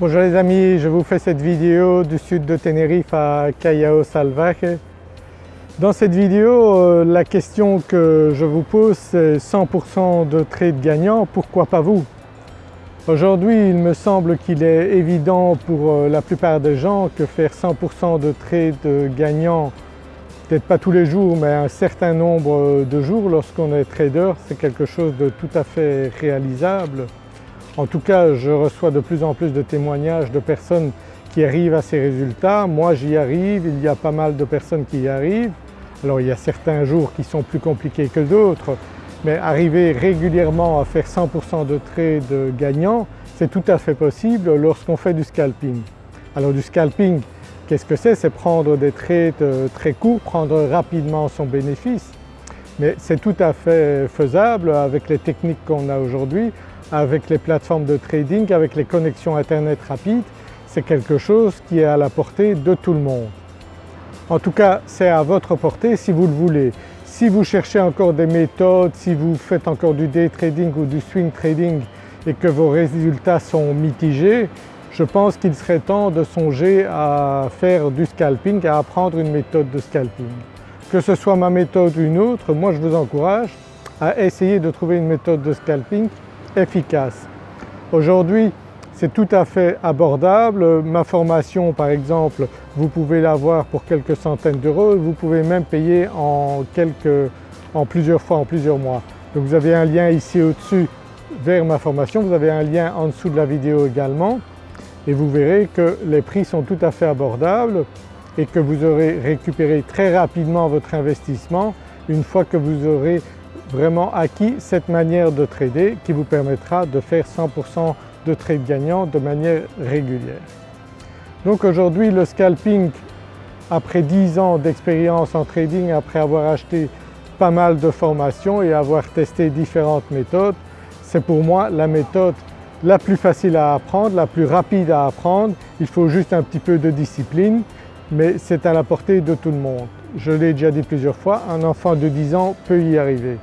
Bonjour les amis, je vous fais cette vidéo du sud de Tenerife à Callao Salvaje. Dans cette vidéo, euh, la question que je vous pose c'est 100% de trades gagnants, pourquoi pas vous? Aujourd'hui il me semble qu'il est évident pour euh, la plupart des gens que faire 100% de trades gagnants, peut-être pas tous les jours mais un certain nombre de jours lorsqu'on est trader, c'est quelque chose de tout à fait réalisable. En tout cas je reçois de plus en plus de témoignages de personnes qui arrivent à ces résultats. Moi j'y arrive, il y a pas mal de personnes qui y arrivent. Alors il y a certains jours qui sont plus compliqués que d'autres mais arriver régulièrement à faire 100% de trades gagnants c'est tout à fait possible lorsqu'on fait du scalping. Alors du scalping qu'est-ce que c'est? C'est prendre des trades euh, très courts, prendre rapidement son bénéfice mais c'est tout à fait faisable avec les techniques qu'on a aujourd'hui avec les plateformes de trading, avec les connexions internet rapides, c'est quelque chose qui est à la portée de tout le monde. En tout cas c'est à votre portée si vous le voulez. Si vous cherchez encore des méthodes, si vous faites encore du day trading ou du swing trading et que vos résultats sont mitigés, je pense qu'il serait temps de songer à faire du scalping, à apprendre une méthode de scalping. Que ce soit ma méthode ou une autre, moi je vous encourage à essayer de trouver une méthode de scalping efficace. Aujourd'hui c'est tout à fait abordable. Ma formation par exemple, vous pouvez l'avoir pour quelques centaines d'euros, vous pouvez même payer en, quelques, en plusieurs fois, en plusieurs mois. Donc vous avez un lien ici au-dessus vers ma formation, vous avez un lien en dessous de la vidéo également et vous verrez que les prix sont tout à fait abordables et que vous aurez récupéré très rapidement votre investissement une fois que vous aurez vraiment acquis cette manière de trader qui vous permettra de faire 100% de trades gagnants de manière régulière. Donc aujourd'hui le scalping après 10 ans d'expérience en trading, après avoir acheté pas mal de formations et avoir testé différentes méthodes, c'est pour moi la méthode la plus facile à apprendre, la plus rapide à apprendre. Il faut juste un petit peu de discipline mais c'est à la portée de tout le monde. Je l'ai déjà dit plusieurs fois, un enfant de 10 ans peut y arriver.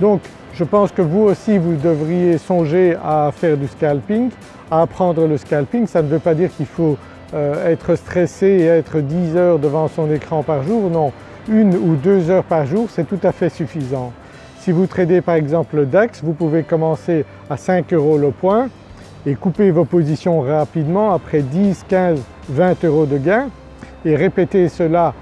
Donc je pense que vous aussi vous devriez songer à faire du scalping, à apprendre le scalping. Ça ne veut pas dire qu'il faut euh, être stressé et être 10 heures devant son écran par jour, non. Une ou deux heures par jour c'est tout à fait suffisant. Si vous tradez par exemple le DAX, vous pouvez commencer à 5 euros le point et couper vos positions rapidement après 10, 15, 20 euros de gain et répéter cela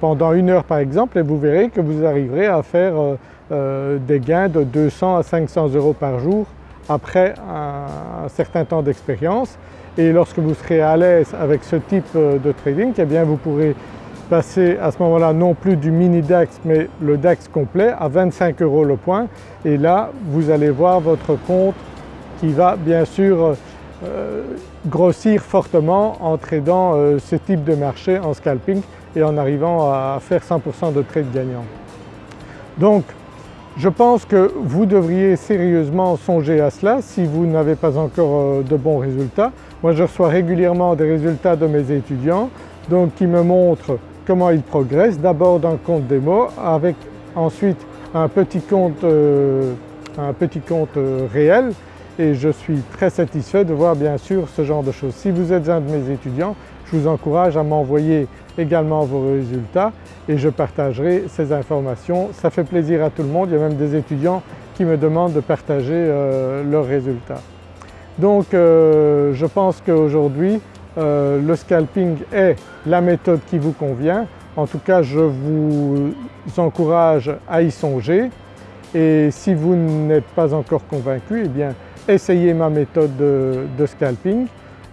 pendant une heure par exemple et vous verrez que vous arriverez à faire euh, euh, des gains de 200 à 500 euros par jour après un, certain temps d'expérience. Et lorsque vous serez à l'aise avec ce type euh, de trading eh bien vous pourrez passer à ce moment-là non plus du mini DAX mais le DAX complet à 25 euros le point. Et là vous allez voir votre compte qui va bien sûr grossir fortement en tradant euh, ce type de marché en scalping et en arrivant à faire 100% de trades gagnants. Donc je pense que vous devriez sérieusement songer à cela si vous n'avez pas encore euh, de bons résultats. Moi je reçois régulièrement des résultats de mes étudiants donc qui me montrent comment ils progressent, d'abord d'un compte démo avec ensuite un petit compte, euh, un petit compte réel et je suis très satisfait de voir bien sûr ce genre de choses. Si vous êtes un de mes étudiants, je vous encourage à m'envoyer également vos résultats et je partagerai ces informations. Ça fait plaisir à tout le monde, il y a même des étudiants qui me demandent de partager euh, leurs résultats. Donc euh, je pense qu'aujourd'hui euh, le scalping est la méthode qui vous convient. En tout cas je vous encourage à y songer et si vous n'êtes pas encore convaincu, eh bien essayez ma méthode de, scalping.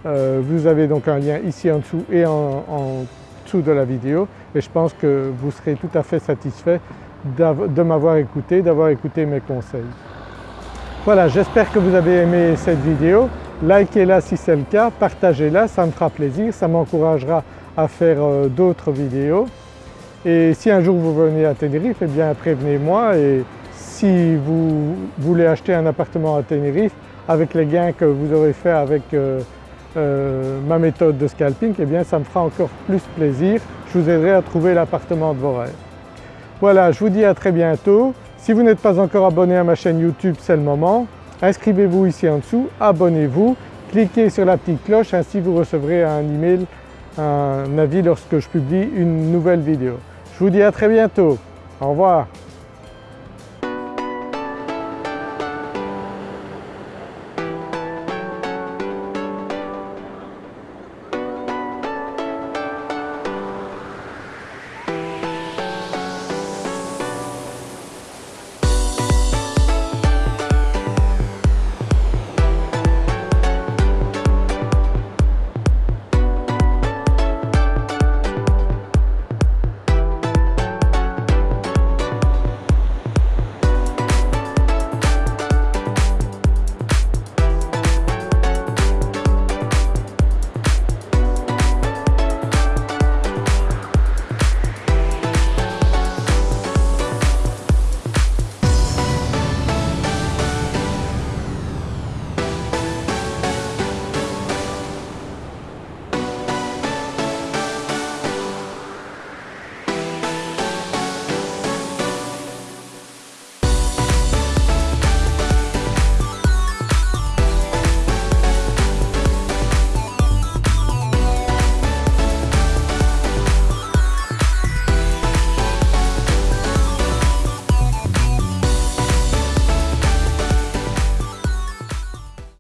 Euh, vous avez donc un lien ici en dessous et en, dessous de la vidéo et je pense que vous serez tout à fait satisfait de m'avoir écouté, d'avoir écouté mes conseils. Voilà, j'espère que vous avez aimé cette vidéo. Likez-la si c'est le cas, partagez-la, ça me fera plaisir, ça m'encouragera à faire euh, d'autres vidéos. Et si un jour vous venez à Tenerife, eh bien prévenez-moi et si vous voulez acheter un appartement à Tenerife, avec les gains que vous aurez fait avec euh, euh, ma méthode de scalping, eh bien ça me fera encore plus plaisir. Je vous aiderai à trouver l'appartement de vos rêves. Voilà, je vous dis à très bientôt. Si vous n'êtes pas encore abonné à ma chaîne YouTube, c'est le moment. Inscrivez-vous ici en dessous, abonnez-vous cliquez sur la petite cloche ainsi vous recevrez un email, un avis lorsque je publie une nouvelle vidéo. Je vous dis à très bientôt, au revoir.